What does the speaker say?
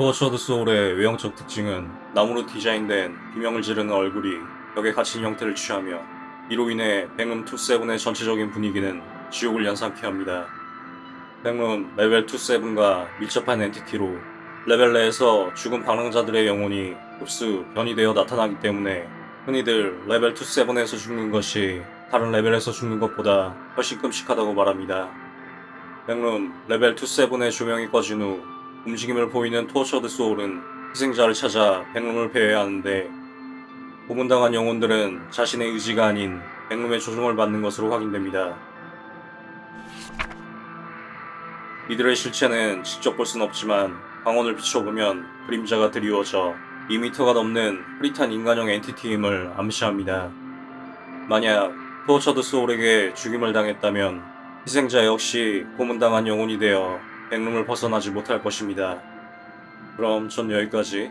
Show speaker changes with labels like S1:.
S1: 토어처드 소울의 외형적 특징은 나무로 디자인된 비명을 지르는 얼굴이 벽에 갇힌 형태를 취하며 이로 인해 백룸 27의 전체적인 분위기는 지옥을 연상케 합니다. 백룸 레벨 27과 밀접한 entity로 레벨 내에서 죽은 방랑자들의 영혼이 흡수, 변이되어 나타나기 때문에 흔히들 레벨 27에서 죽는 것이 다른 레벨에서 죽는 것보다 훨씬 끔찍하다고 말합니다. 백룸 레벨 27의 조명이 꺼진 후 움직임을 보이는 Tortured Soul은 희생자를 찾아 백룸을 배회하는데 고문당한 영혼들은 자신의 의지가 아닌 백룸의 조종을 받는 것으로 확인됩니다. 이들의 실체는 직접 볼 순 없지만 광원을 비춰보면 그림자가 드리워져 2m가 넘는 흐릿한 인간형 entity임을 암시합니다. 만약 토어처드 소울에게 죽임을 당했다면 희생자 역시 고문당한 영혼이 되어 백룸을 벗어나지 못할 것입니다. 그럼 전 여기까지